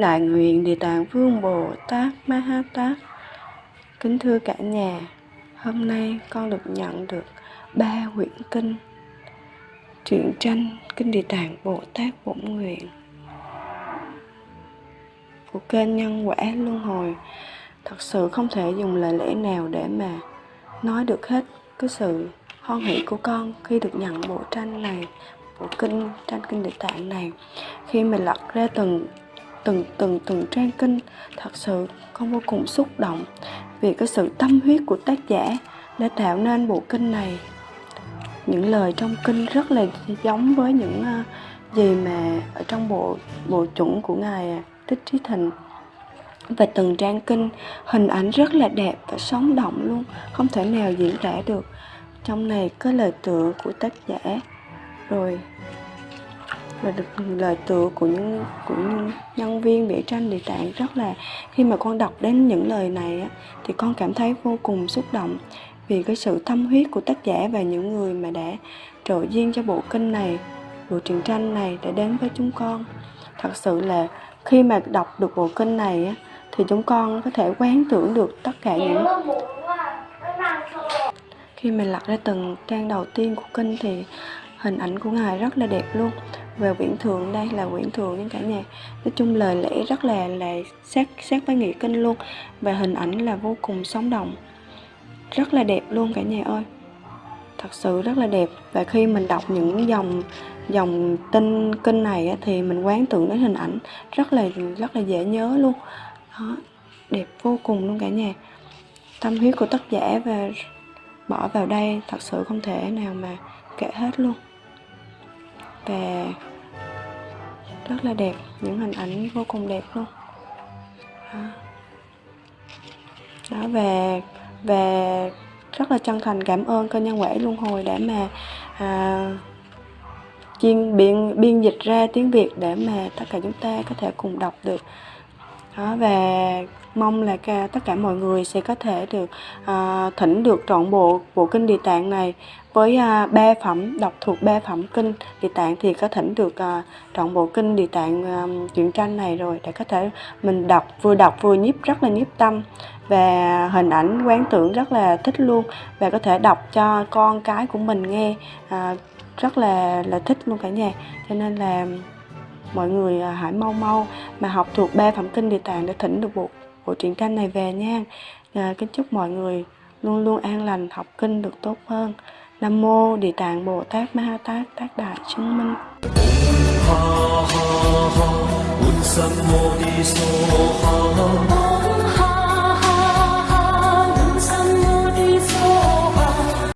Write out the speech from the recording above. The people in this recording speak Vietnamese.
Đại Nguyện Địa Tạng Vương Bồ Tát Ma Ha Tát. Kính thưa cả nhà, hôm nay con được nhận được ba quyển kinh truyện tranh Kinh Địa Tạng Bồ Tát Bổn Nguyện của kênh Nhân Quả Luân Hồi. Thật sự không thể dùng lời lẽ nào để mà nói được hết cái sự hoan hỷ của con khi được nhận bộ tranh này, bộ kinh, tranh kinh địa tạng này, khi mình lật ra từng từng từng từng trang kinh, thật sự con vô cùng xúc động vì cái sự tâm huyết của tác giả đã tạo nên bộ kinh này. Những lời trong kinh rất là giống với những à, gì mà ở trong bộ bộ chuẩn của ngài à, Thích Trí Thịnh. Và từng trang kinh hình ảnh rất là đẹp và sống động luôn, không thể nào diễn tả được trong này có lời tựa của tác giả. Rồi và được lời tựa của những của những nhân viên vẽ tranh địa tạng rất là khi mà con đọc đến những lời này á, thì con cảm thấy vô cùng xúc động vì cái sự tâm huyết của tác giả và những người mà đã trợ duyên cho bộ kinh này bộ truyện tranh này để đến với chúng con. Thật sự là khi mà đọc được bộ kinh này á, thì chúng con có thể quán tưởng được tất cả những khi mình lật ra từng trang đầu tiên của kinh thì hình ảnh của ngài rất là đẹp luôn. Về quyển thường đây là quyển thường những cả nhà. Nói chung lời lẽ rất là là sát sát với nghĩa kinh luôn. Và hình ảnh là vô cùng sống động. Rất là đẹp luôn cả nhà ơi. Thật sự rất là đẹp. Và khi mình đọc những dòng dòng tin kinh này thì mình quán tưởng đến hình ảnh. Rất là rất là dễ nhớ luôn. Đó, đẹp vô cùng luôn cả nhà. Tâm huyết của tác giả và bỏ vào đây thật sự không thể nào mà kể hết luôn. Và rất là đẹp những hình ảnh vô cùng đẹp luôn. Đó, đó về về rất là chân thành cảm ơn kênh nhân quẻ luân hồi để mà à, chuyên biên biên dịch ra tiếng Việt để mà tất cả chúng ta có thể cùng đọc được đó, và mong là cả, tất cả mọi người sẽ có thể được à, thỉnh được trọn bộ bộ kinh địa tạng này. Với à, ba phẩm đọc thuộc ba phẩm kinh địa tạng thì có thỉnh được à, trọn bộ kinh địa tạng à, truyện tranh này rồi để có thể mình đọc vừa đọc vừa nhiếp rất là nhiếp tâm. Và hình ảnh quán tưởng rất là thích luôn. Và có thể đọc cho con cái của mình nghe à, rất là là thích luôn cả nhà. Cho nên là mọi người à, hãy mau mau mà học thuộc ba phẩm kinh địa tạng để thỉnh được bộ bộ truyện tranh này về nha. À, kính chúc mọi người luôn luôn an lành học kinh được tốt hơn. Nam mô địa tạng bồ tát ma ha tát tác đại chứng minh. Ha ha ha.